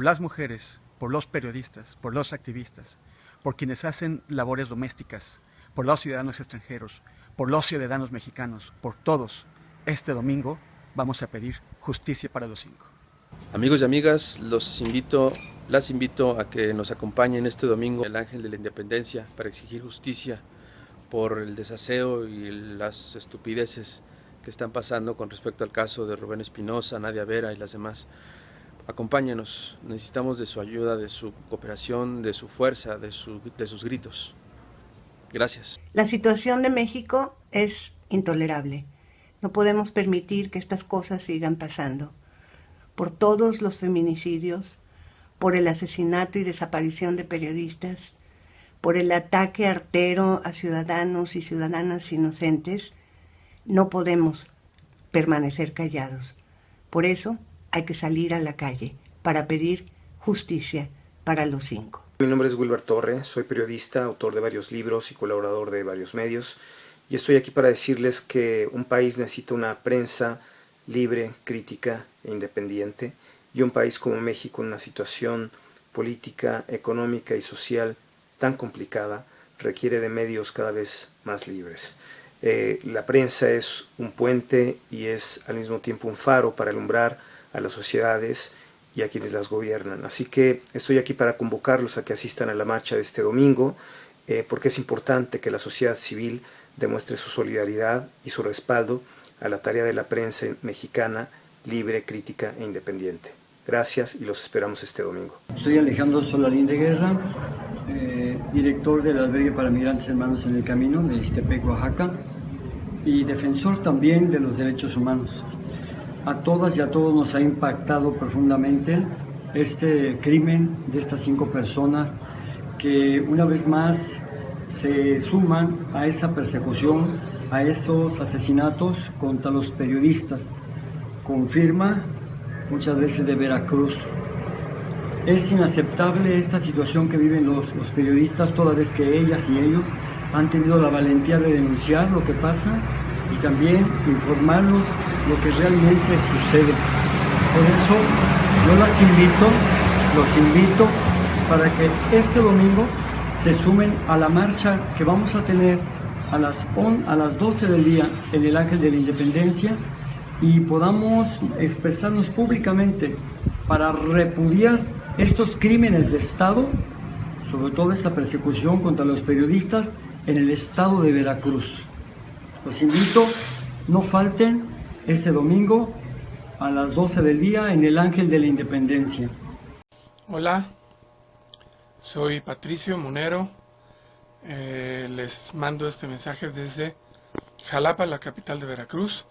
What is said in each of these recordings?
por las mujeres, por los periodistas, por los activistas, por quienes hacen labores domésticas, por los ciudadanos extranjeros, por los ciudadanos mexicanos, por todos, este domingo vamos a pedir justicia para los cinco. Amigos y amigas, los invito, las invito a que nos acompañen este domingo el Ángel de la Independencia para exigir justicia por el desaseo y las estupideces que están pasando con respecto al caso de Rubén Espinosa, Nadia Vera y las demás. Acompáñenos, necesitamos de su ayuda, de su cooperación, de su fuerza, de, de sus gritos. Gracias. La situación de México es intolerable. No podemos permitir que estas cosas sigan pasando. Por todos los feminicidios, por el asesinato y desaparición de periodistas, por el ataque artero a ciudadanos y ciudadanas inocentes, no podemos permanecer callados. Por eso hay que salir a la calle para pedir justicia para los cinco. Mi nombre es Wilber Torre, soy periodista, autor de varios libros y colaborador de varios medios y estoy aquí para decirles que un país necesita una prensa libre, crítica e independiente y un país como México en una situación política, económica y social tan complicada requiere de medios cada vez más libres. Eh, la prensa es un puente y es al mismo tiempo un faro para alumbrar a las sociedades y a quienes las gobiernan. Así que estoy aquí para convocarlos a que asistan a la marcha de este domingo, eh, porque es importante que la sociedad civil demuestre su solidaridad y su respaldo a la tarea de la prensa mexicana libre, crítica e independiente. Gracias y los esperamos este domingo. Soy Alejandro Solarín de Guerra, eh, director del albergue para migrantes hermanos en el camino de Istepec, Oaxaca, y defensor también de los derechos humanos. A todas y a todos nos ha impactado profundamente este crimen de estas cinco personas que una vez más se suman a esa persecución, a esos asesinatos contra los periodistas. Confirma muchas veces de Veracruz. Es inaceptable esta situación que viven los, periodistas toda vez que ellas y ellos han tenido la valentía de denunciar lo que pasa y también informarnos lo que realmente sucede. Por eso yo las invito, los invito para que este domingo se sumen a la marcha que vamos a tener a las, a las 12 del día en el Ángel de la Independencia y podamos expresarnos públicamente para repudiar estos crímenes de Estado, sobre todo esta persecución contra los periodistas en el estado de Veracruz. Los invito, no falten este domingo a las 12 del día en el Ángel de la Independencia. Hola, soy Patricio Monero. Eh, les mando este mensaje desde Jalapa, la capital de Veracruz.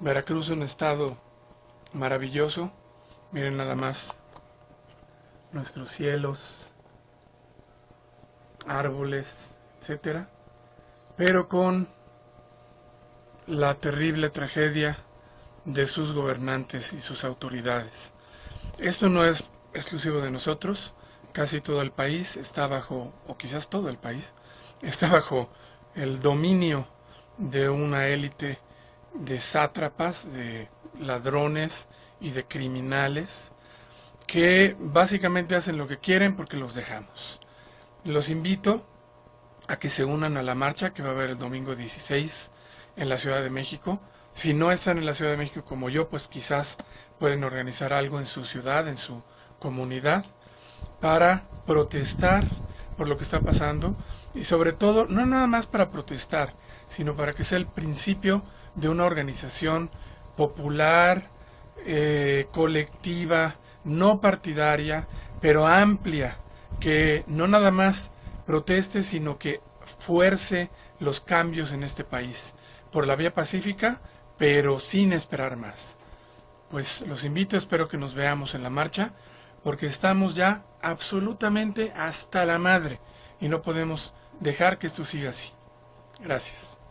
Veracruz es un estado maravilloso. Miren nada más nuestros cielos, árboles, etcétera, pero con la terrible tragedia de sus gobernantes y sus autoridades. Esto no es exclusivo de nosotros, casi todo el país está bajo, o quizás todo el país, está bajo el dominio de una élite de sátrapas, de ladrones y de criminales que básicamente hacen lo que quieren porque los dejamos. Los invito a que se unan a la marcha que va a haber el domingo 16 en la Ciudad de México. Si no están en la Ciudad de México como yo, pues quizás pueden organizar algo en su ciudad, en su comunidad, para protestar por lo que está pasando y sobre todo, no nada más para protestar, sino para que sea el principio de una organización popular, eh, colectiva, no partidaria, pero amplia, que no nada más proteste, sino que fuerce los cambios en este país, por la vía pacífica, pero sin esperar más. Pues los invito, espero que nos veamos en la marcha, porque estamos ya absolutamente hasta la madre y no podemos dejar que esto siga así. Gracias.